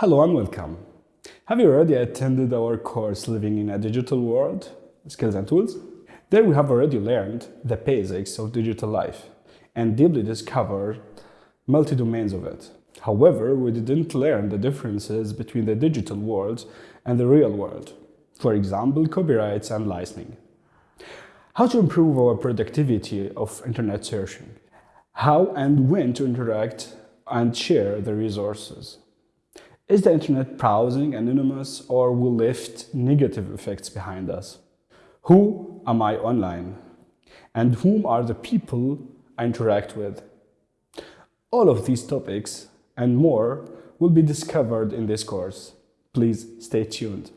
Hello and welcome. Have you already attended our course Living in a Digital World, Skills and Tools? There we have already learned the basics of digital life and deeply discovered multi-domains of it. However, we didn't learn the differences between the digital world and the real world. For example, copyrights and licensing. How to improve our productivity of internet searching. How and when to interact and share the resources. Is the internet browsing anonymous or will left negative effects behind us? Who am I online? And whom are the people I interact with? All of these topics and more will be discovered in this course. Please stay tuned.